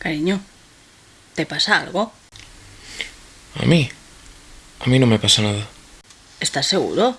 Cariño, ¿te pasa algo? ¿A mí? A mí no me pasa nada. ¿Estás seguro?